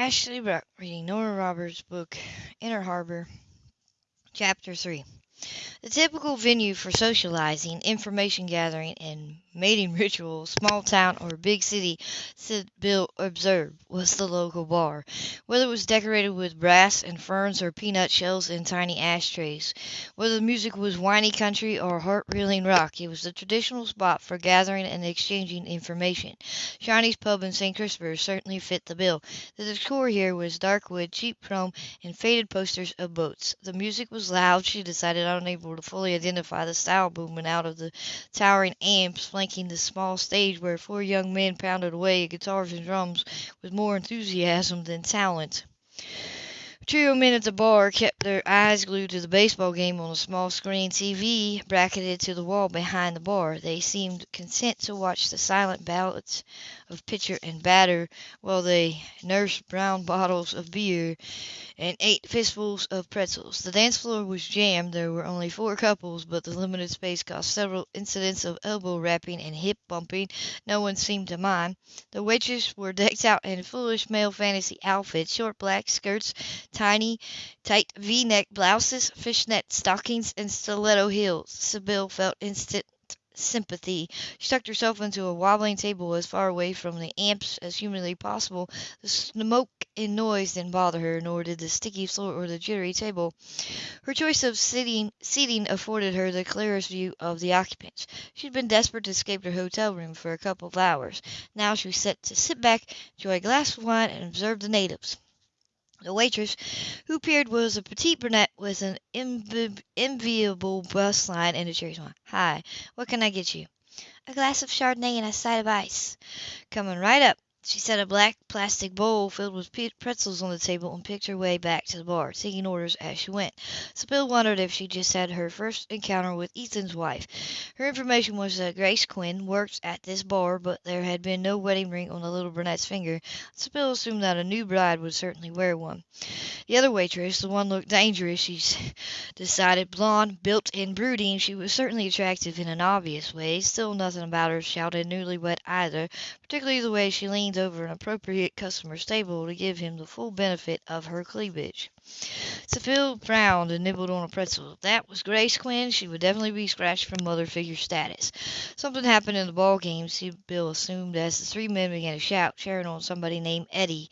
Ashley Brock reading Nora Roberts' book Inner Harbor, Chapter 3. The typical venue for socializing, information gathering, and mating rituals, small town or big city—Sybill. observed, was the local bar. Whether it was decorated with brass and ferns or peanut shells in tiny ashtrays, whether the music was whiny country or heart-reeling rock, it was the traditional spot for gathering and exchanging information. Shiney's pub in St. Christopher certainly fit the bill. The decor here was dark wood, cheap chrome, and faded posters of boats. The music was loud, she decided, unable to fully identify the style booming out of the towering amps flanking the small stage where four young men pounded away at guitars and drums with more enthusiasm than talent. Trio men at the bar kept their eyes glued to the baseball game on a small screen TV bracketed to the wall behind the bar. They seemed content to watch the silent ballads of pitcher and batter while they nursed brown bottles of beer and ate fistfuls of pretzels. The dance floor was jammed. There were only four couples, but the limited space caused several incidents of elbow rapping and hip bumping. No one seemed to mind. The waitresses were decked out in foolish male fantasy outfits, short black skirts, tiny, tight V-neck blouses, fishnet stockings, and stiletto heels. Sybill felt instant sympathy. She tucked herself into a wobbling table as far away from the amps as humanly possible. The smoke and noise didn't bother her, nor did the sticky floor or the jittery table. Her choice of sitting, seating afforded her the clearest view of the occupants. She had been desperate to escape her hotel room for a couple of hours. Now she was set to sit back, enjoy a glass of wine, and observe the natives. The waitress who appeared was a petite brunette with an enviable bustline and a cherry smile. "Hi, what can I get you?" "A glass of Chardonnay and a side of ice." "Coming right up." She set a black plastic bowl filled with pretzels on the table and picked her way back to the bar, taking orders as she went. Sybill wondered if she just had her first encounter with Ethan's wife. Her information was that Grace Quinn worked at this bar, but there had been no wedding ring on the little brunette's finger. Sybill assumed that a new bride would certainly wear one. The other waitress, the one looked dangerous, she decided. Blonde, built, and brooding, she was certainly attractive in an obvious way. Still, nothing about her shouted newlywed either, particularly the way she leaned over an appropriate customer's table to give him the full benefit of her cleavage. Sybill frowned and nibbled on a pretzel. If that was Grace Quinn, she would definitely be scratched from mother figure status. Something happened in the ball game, Sybill assumed, as the three men began to shout, sharing on somebody named Eddie.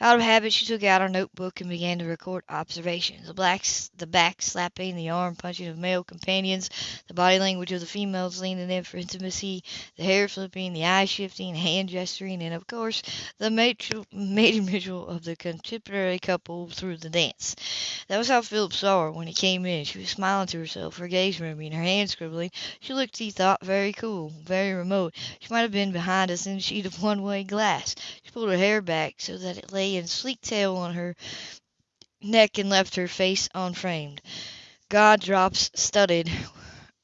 Out of habit, she took out her notebook and began to record observations. The blacks, the back slapping, the arm punching of male companions, the body language of the females leaning in for intimacy, the hair flipping, the eye shifting, hand gesturing, and of course, the mating ritual of the contemporary couple through the dance. That was how Philip saw her when he came in. She was smiling to herself, her gaze moving, her hands scribbling. She looked, he thought, very cool, very remote. She might have been behind a thin sheet of one-way glass. She pulled her hair back so that it lay in sleek tail on her neck and left her face unframed. God drops studded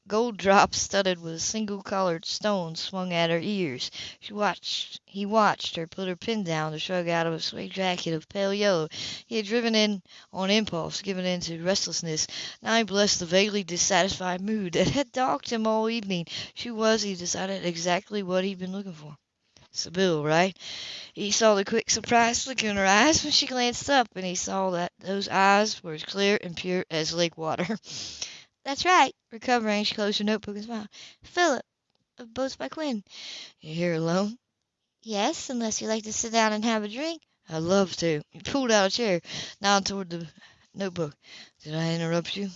Gold drops studded with single-colored stones swung at her ears. She watched. He watched her put her pin down to shrug out of a suede jacket of pale yellow. He had driven in on impulse, given in to restlessness. Now he blessed the vaguely dissatisfied mood that had dogged him all evening. She was, he decided, exactly what he'd been looking for. Sybill, right? He saw the quick, surprised look in her eyes when she glanced up, and he saw that those eyes were as clear and pure as lake water. "That's right." Recovering, she closed her notebook and smiled. "Philip, of Boats by Quinn." "You here alone?" "Yes, unless you'd like to sit down and have a drink." "I'd love to." He pulled out a chair, nodded toward the notebook. "Did I interrupt you?"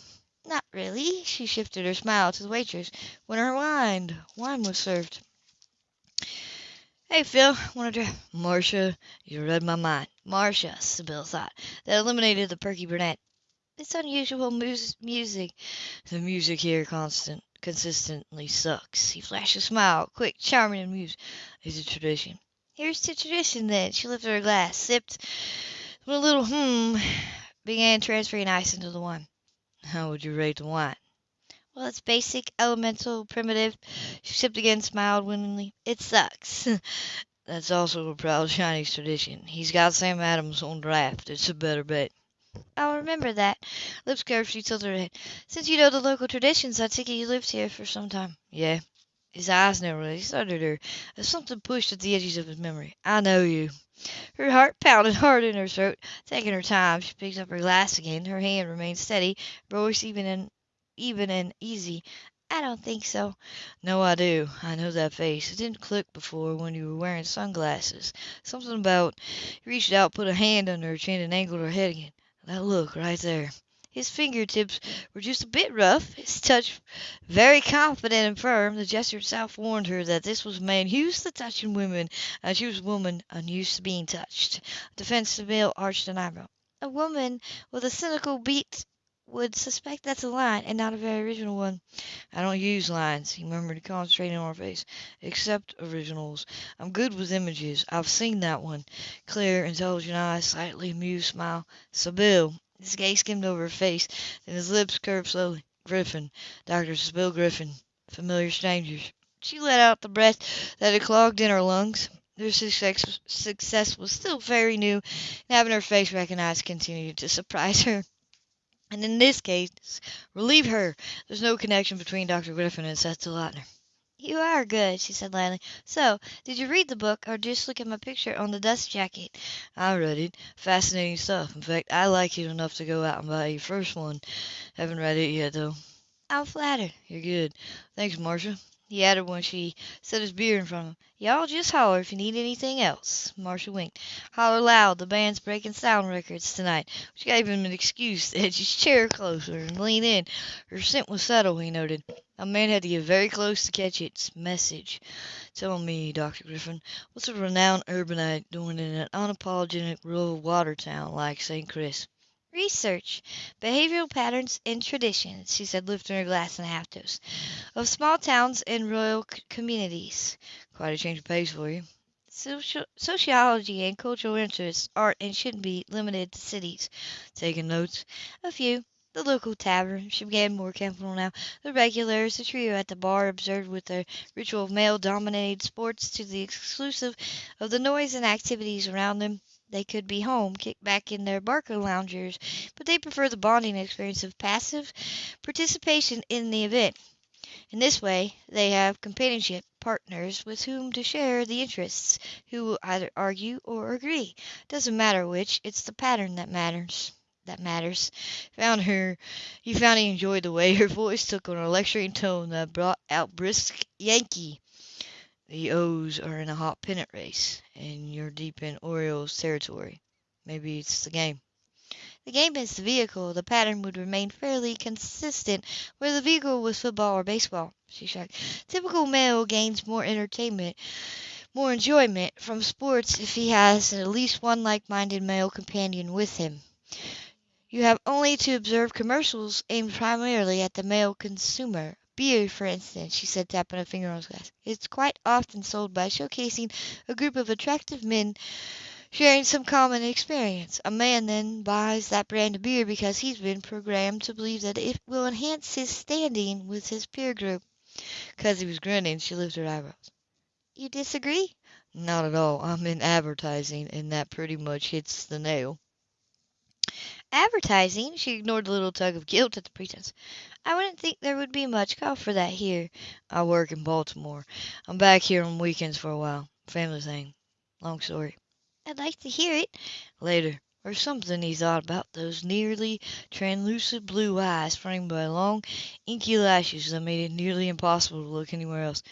"Not really." She shifted her smile to the waitress. When her wine wine was served. "Hey, Phil, want a drink?" "Marcia, you read my mind." Marcia, Sybill thought. That eliminated the perky brunette. It's unusual music. The music here constant consistently sucks. He flashed a smile, quick, charming, and amused. It's a tradition. Here's to tradition, then. She lifted her glass, sipped with a little hmm, began transferring ice into the wine. How would you rate the wine? Well, it's basic, elemental, primitive. She sipped again, smiled winningly. It sucks. That's also a proud Shiney's tradition. He's got Sam Adams on draft. It's a better bet. I'll remember that. Lips curved, she tilted her head. Since you know the local traditions, I take it you lived here for some time. Yeah. His eyes narrowed. He started her. Something pushed at the edges of his memory. I know you. Her heart pounded hard in her throat. Taking her time, she picked up her glass again. Her hand remained steady, voice even and even and easy. I don't think so. No, I do. I know that face. It didn't click before when you were wearing sunglasses. Something about he reached out, put a hand under her chin, and angled her head again. That look right there. His fingertips were just a bit rough, his touch very confident and firm. The gesture itself warned her that this was a man used to touching women, and she was a woman unused to being touched. Defensive male arched an eyebrow. A woman with a cynical beat would suspect that's a line, and not a very original one. I don't use lines, he murmured, concentrating on her face, except originals. I'm good with images. I've seen that one. Clear, intelligent eyes, slightly amused smile. Sybill. His gaze skimmed over her face, then his lips curved slowly. Griffin. Dr. Sybill Griffin. Familiar strangers. She let out the breath that had clogged in her lungs. Their success, success was still very new, and having her face recognized continued to surprise her. And in this case, relieve her. There's no connection between Dr. Griffin and Seth DeLauter. You are good, she said lightly. So, did you read the book, or just look at my picture on the dust jacket? I read it. Fascinating stuff. In fact, I like it enough to go out and buy your first one. Haven't read it yet, though. I'm flattered. You're good. Thanks, Marcia. He added when she set his beer in front of him. Y'all just holler if you need anything else. Marcia winked. Holler loud. The band's breaking sound records tonight. She gave him an excuse to edge his chair closer and lean in. Her scent was subtle, he noted. A man had to get very close to catch its message. Tell me, Dr. Griffin, what's a renowned urbanite doing in an unapologetic rural water town like St. Chris? Research behavioral patterns and traditions, she said, lifting her glass and a half toast, of small towns and rural communities. Quite a change of pace for you. Social, sociology and cultural interests aren't and shouldn't be limited to cities. Taking notes? A few. The local tavern, she began more careful now. The regulars, the trio at the bar, observed with their ritual of male dominated sports to the exclusive of the noise and activities around them. They could be home, kicked back in their Barcaloungers, but they prefer the bonding experience of passive participation in the event. In this way they have companionship partners with whom to share the interests, who will either argue or agree. Doesn't matter which, it's the pattern that matters that matters. Found her he found he enjoyed the way her voice took on a lecturing tone that brought out brisk Yankee. The O's are in a hot pennant race, and you're deep in Orioles territory. Maybe it's the game. The game is the vehicle. The pattern would remain fairly consistent whether the vehicle was football or baseball. She shrugged. Typical male gains more entertainment, more enjoyment from sports if he has at least one like-minded male companion with him. You have only to observe commercials aimed primarily at the male consumer. Beer, for instance, she said, tapping a finger on his glass. It's quite often sold by showcasing a group of attractive men sharing some common experience. A man then buys that brand of beer because he's been programmed to believe that it will enhance his standing with his peer group. Because he was grinning, she lifted her eyebrows. You disagree? Not at all. I'm in advertising, and that pretty much hits the nail. Advertising? She ignored the little tug of guilt at the pretense. I wouldn't think there would be much call for that here. I work in Baltimore. I'm back here on weekends for a while. Family thing. Long story. I'd like to hear it. Later. Or something he thought about those nearly translucent blue eyes framed by long, inky lashes that made it nearly impossible to look anywhere else.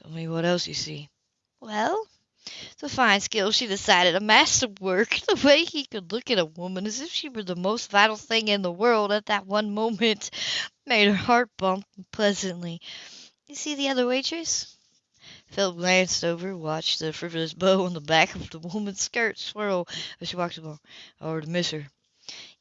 Tell me what else you see. Well, a fine skill, she decided, a masterwork. The way he could look at a woman as if she were the most vital thing in the world at that one moment made her heart bump pleasantly. You see the other waitress? Philip glanced over, watched the frivolous bow on the back of the woman's skirt swirl as she walked along. Or to miss her.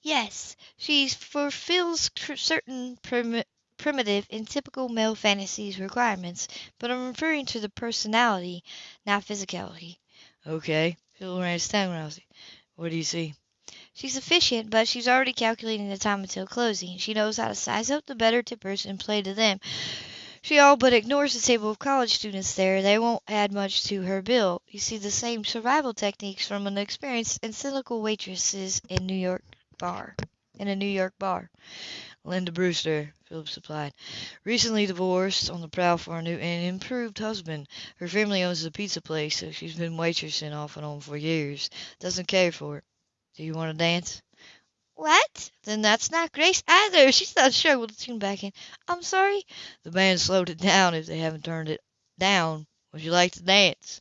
Yes, she fulfills certain prim- primitive in typical male fantasies requirements, but I'm referring to the personality, not physicality. Okay. Phil ran his tongue around What do you see? She's efficient, but she's already calculating the time until closing. She knows how to size up the better tippers and play to them. She all but ignores the table of college students there. They won't add much to her bill. You see the same survival techniques from an experienced and cynical waitresses in New York bar in a New York bar. Linda Brewster, Philip supplied. Recently divorced, on the prowl for a new and improved husband. Her family owns a pizza place, so she's been waitressing off and on for years. Doesn't care for it. Do you want to dance? What? Then that's not Grace either. She's not sure. We'll tune back in. I'm sorry. The band slowed it down if they haven't turned it down. Would you like to dance?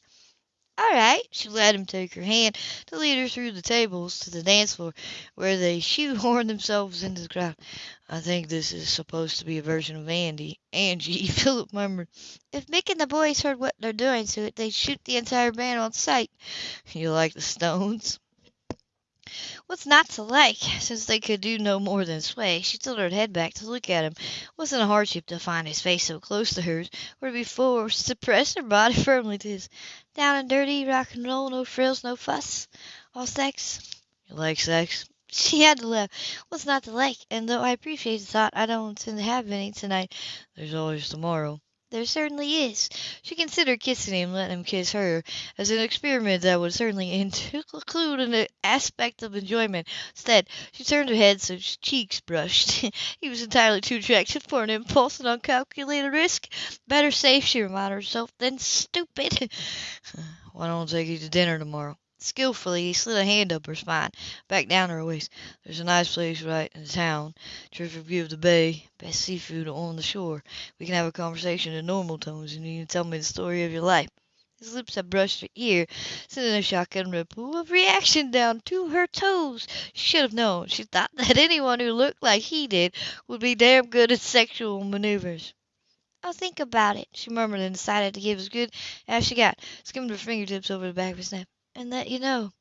All right. She let him take her hand to lead her through the tables to the dance floor, where they shoehorned themselves into the crowd. I think this is supposed to be a version of Andy. Angie, Philip murmured. If Mick and the boys heard what they're doing to it, they'd shoot the entire band on sight. You like the Stones? What's not to like? Since they could do no more than sway, she tilted her head back to look at him. It wasn't a hardship to find his face so close to hers, or to be forced to press her body firmly to his. Down and dirty, rock and roll, no frills, no fuss. All sex. You like sex? She had to laugh. What's not to like? And though I appreciate the thought, I don't intend to have any tonight. There's always tomorrow. There certainly is. She considered kissing him, letting him kiss her, as an experiment that would certainly include an aspect of enjoyment. Instead, she turned her head so his cheeks brushed. he was entirely too attractive for an impulse and uncalculated risk. Better safe, she reminded herself, than stupid. Why don't I take you to dinner tomorrow? Skillfully, he slid a hand up her spine, back down her waist. There's a nice place right in town. Terrific view of the bay. Best seafood on the shore. We can have a conversation in normal tones, and you can tell me the story of your life. His lips had brushed her ear, sending a shotgun ripple of reaction down to her toes. She should have known. She thought that anyone who looked like he did would be damn good at sexual maneuvers. I'll think about it, she murmured and decided to give as good as she got, skimmed her fingertips over the back of his neck and let you know.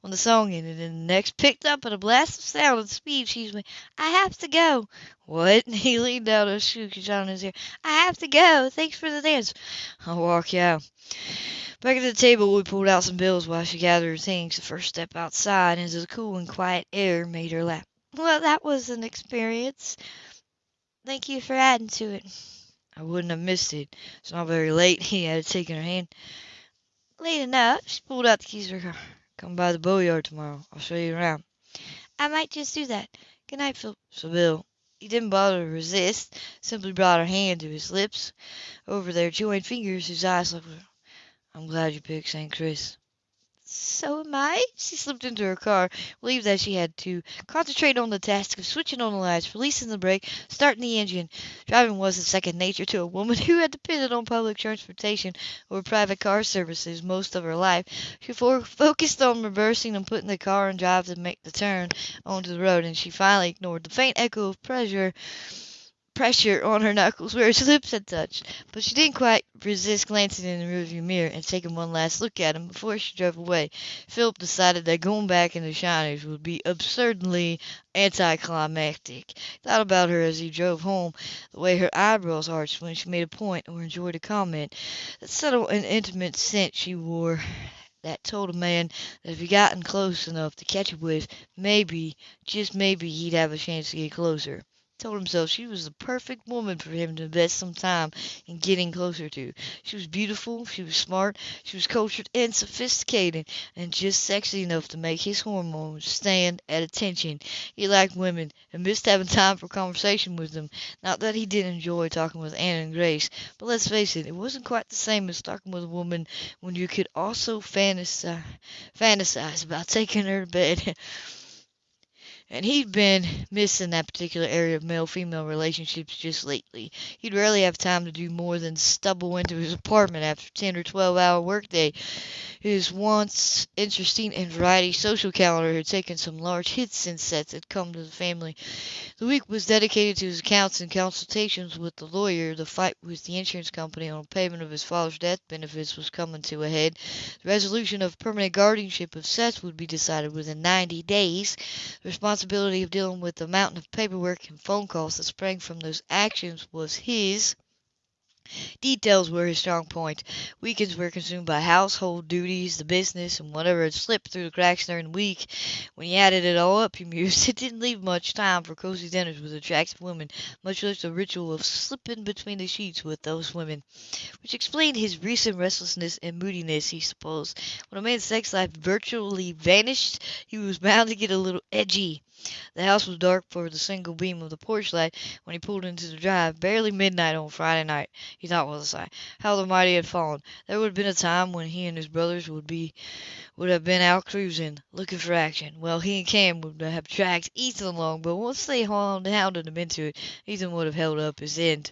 When the song ended and the next picked up at a blast of sound and speed, she went, I have to go. What? He leaned down and shook his in his ear. I have to go. Thanks for the dance. I'll walk you out. Back at the table, we pulled out some bills while she gathered her things. The first step outside into the cool and quiet air made her laugh. Well, that was an experience. Thank you for adding to it. I wouldn't have missed it. It's not very late. He had taken her hand. Late enough. She pulled out the keys for her car. Come by the boatyard tomorrow. I'll show you around. I might just do that. Good night, Phil. Sybill, he didn't bother to resist, simply brought her hand to his lips. Over their joined fingers, his eyes looked. I'm glad you picked St. Chris. So am I. She slipped into her car, relieved that she had to concentrate on the task of switching on the lights, releasing the brake, starting the engine. Driving wasn't second nature to a woman who had depended on public transportation or private car services most of her life. She focused on reversing and putting the car in drive to make the turn onto the road, and she finally ignored the faint echo of pressure pressure on her knuckles where his lips had touched, but she didn't quite resist glancing in the rearview mirror and taking one last look at him before she drove away. Philip decided that going back in the Shiners would be absurdly anticlimactic. He thought about her as he drove home, the way her eyebrows arched when she made a point or enjoyed a comment, the subtle and intimate scent she wore that told a man that if he gotten close enough to catch a whiff, maybe, just maybe, he'd have a chance to get closer told himself she was the perfect woman for him to invest some time in getting closer to. She was beautiful, she was smart, she was cultured and sophisticated, and just sexy enough to make his hormones stand at attention. He liked women and missed having time for conversation with them. Not that he didn't enjoy talking with Anne and Grace, but let's face it, it wasn't quite the same as talking with a woman when you could also fantasize, fantasize about taking her to bed. And he'd been missing that particular area of male-female relationships just lately. He'd rarely have time to do more than stumble into his apartment after a 10 or 12 hour workday. His once interesting and variety social calendar had taken some large hits since Seth had come to the family. The week was dedicated to his accounts and consultations with the lawyer. The fight with the insurance company on payment of his father's death benefits was coming to a head. The resolution of permanent guardianship of Seth would be decided within 90 days. The responsibility of dealing with the mountain of paperwork and phone calls that sprang from those actions was his. Details were his strong point. Weekends were consumed by household duties, the business, and whatever had slipped through the cracks during the week. When he added it all up, he mused, it didn't leave much time for cozy dinners with attractive women, much less the ritual of slipping between the sheets with those women. Which explained his recent restlessness and moodiness, he supposed. When a man's sex life virtually vanished, he was bound to get a little edgy. The house was dark for the single beam of the porch light when he pulled into the drive. Barely midnight on Friday night, he thought with a sigh. How the mighty had fallen! There would have been a time when he and his brothers would be would have been out cruising, looking for action. Well, he and Cam would have tracked Ethan along, but once they hounded him into it, Ethan would have held up his end.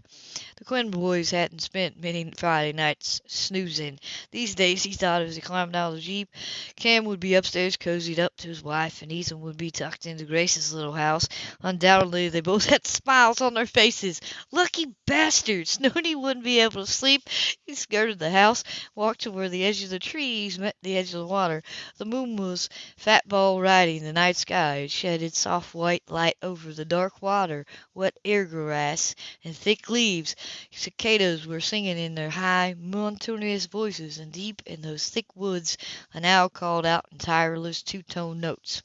The Quinn boys hadn't spent many Friday nights snoozing. These days, he thought, as he climbed out of the Jeep, Cam would be upstairs cozied up to his wife, and Ethan would be tucked into Grace's little house. Undoubtedly, they both had smiles on their faces. Lucky bastards! He wouldn't be able to sleep, he skirted the house, walked to where the edge of the trees met the edge of the water. The moon was fat ball riding the night sky. It shed its soft white light over the dark water, wet air grass, and thick leaves. Cicadas were singing in their high, monotonous voices, and deep in those thick woods an owl called out in tireless two-tone notes.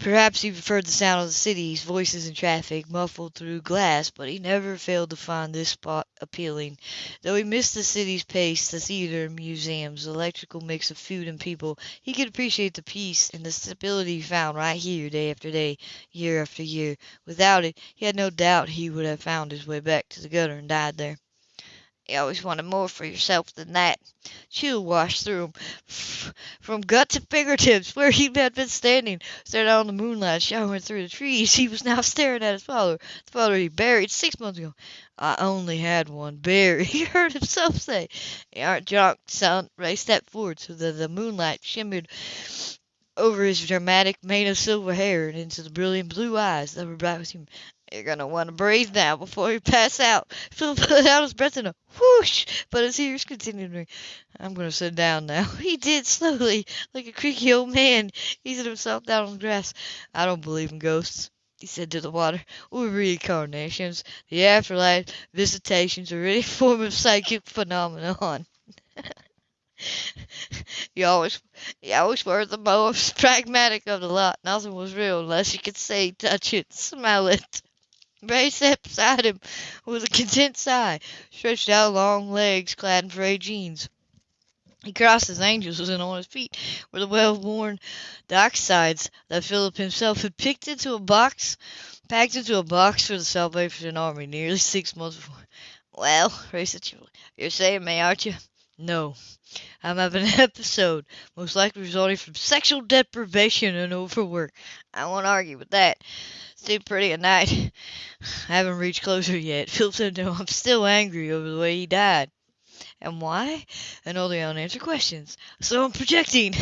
Perhaps he preferred the sound of the city's voices and traffic, muffled through glass, but he never failed to find this spot appealing. Though he missed the city's pace, the theater and museums, the electrical mix of food and people, he could appreciate the peace and the stability he found right here day after day, year after year. Without it, he had no doubt he would have found his way back to the gutter and died there. You always wanted more for yourself than that. Chill washed through him from gut to fingertips. Where he had been standing, staring out on the moonlight showering through the trees, he was now staring at his father, the father he buried six months ago. I only had one buried, he heard himself say. You aren't drunk, son. Ray stepped forward so that the moonlight shimmered over his dramatic mane of silver hair and into the brilliant blue eyes that were bright with humor. You're gonna want to breathe now before you pass out. Phil put out his breath in a whoosh, but his ears continued to ring. I'm gonna sit down now. He did slowly, like a creaky old man, easing himself down on the grass. I don't believe in ghosts, he said to the water, or reincarnations, the afterlife, visitations, or any form of psychic phenomenon. you always, you always were the most pragmatic of the lot. Nothing was real unless you could see, touch it, smell it. Ray sat beside him with a content sigh, stretched out long legs clad in frayed jeans. He crossed his ankles and on his feet were the well-worn docksides that Philip himself had picked into a box, packed into a box for the Salvation Army nearly six months before. Well, Ray said cheerfully, you're saying me, aren't you? No. I'm having an episode, most likely resulting from sexual deprivation and overwork. I won't argue with that. It's pretty at night. I haven't reached closure yet. Phil said no, I'm still angry over the way he died. And why? And all the unanswered questions. So I'm projecting.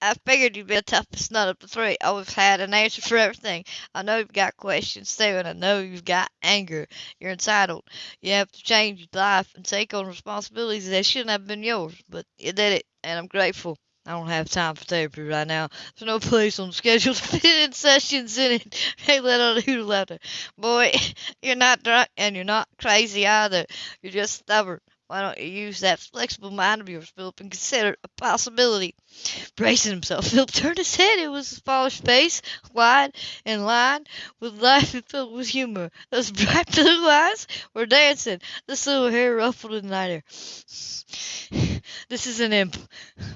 I figured you'd be the toughest nut of the three. I always had an answer for everything. I know you've got questions too, and I know you've got anger. You're entitled. You have to change your life and take on responsibilities that shouldn't have been yours, but you did it, and I'm grateful. I don't have time for therapy right now. There's no place on the schedule to fit in sessions in it. Hey, let out a hoot laughter. Boy, you're not drunk and you're not crazy either. You're just stubborn. Why don't you use that flexible mind of yours, Philip, and consider it a possibility? Bracing himself, Philip turned his head. It was his father's face, wide and lined with life and filled with humor. Those bright blue eyes were dancing. The silver hair ruffled in the night air. This is an imp.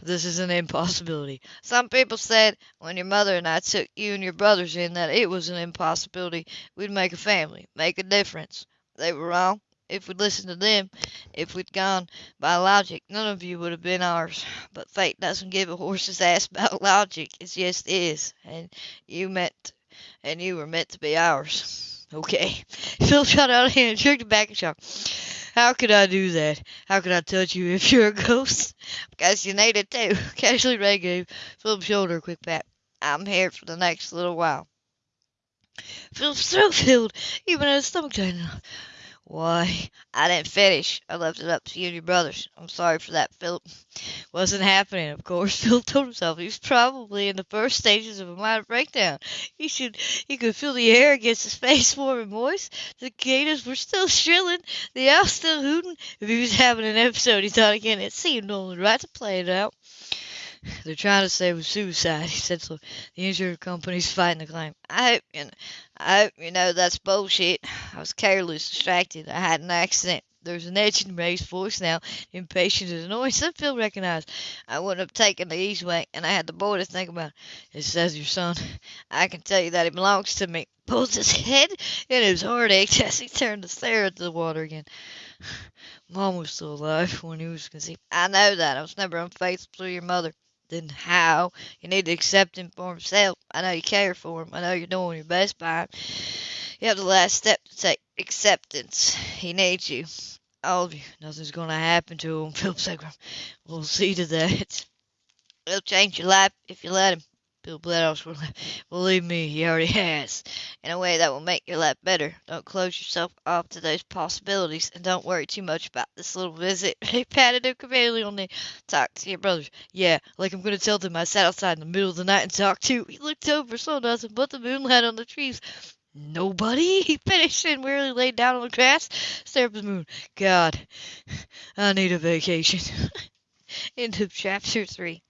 This is an impossibility. Some people said when your mother and I took you and your brothers in that it was an impossibility. We'd make a family, make a difference. They were wrong. If we'd listened to them, if we'd gone by logic, none of you would have been ours. But fate doesn't give a horse's ass about logic. It just is. And you meant, and you were meant to be ours. Okay. Phil shot out a hand and jerked back and shot. How could I do that? How could I touch you if you're a ghost? Because you need it too. Casually Ray gave Philip's shoulder a quick pat. I'm here for the next little while. Philip's throat filled, even his stomach tightened. Why, I didn't finish. I left it up to you and your brothers. I'm sorry for that, Philip. Wasn't happening, of course. Philip told himself he was probably in the first stages of a minor breakdown. He should he could feel the air against his face warm and moist. The cicadas were still shrilling, the owl still hooting. If he was having an episode, he thought again, it seemed only right to play it out. They're trying to say it was suicide, he said so. The insurance company's fighting the claim. I hope, you know, I hope you know that's bullshit. I was careless, distracted. I had an accident. There's an edge in Ray's voice now, impatient and annoyed. Some feel recognized. I wouldn't have taken the easy way, and I had the boy to think about. It says your son. I can tell you that he belongs to me. Pulls his head, and his heart ached as he turned to stare at the water again. Mom was still alive when he was conceived. I know that. I was never unfaithful to your mother. Then how? You need to accept him for himself. I know you care for him. I know you're doing your best by him. You have the last step to take acceptance. He needs you. All of you. Nothing's going to happen to him, Philip Segram. We'll see to that. He'll change your life if you let him. Bill Bloodhouse will believe me, he already has. In a way that will make your life better. Don't close yourself off to those possibilities, and don't worry too much about this little visit. He patted him conveniently on the talk to your brothers. Yeah, like I'm gonna tell them I sat outside in the middle of the night and talked to. He looked over, saw nothing but the moonlight on the trees. Nobody? He finished and wearily laid down on the grass, stared at the moon. God, I need a vacation. End of chapter three.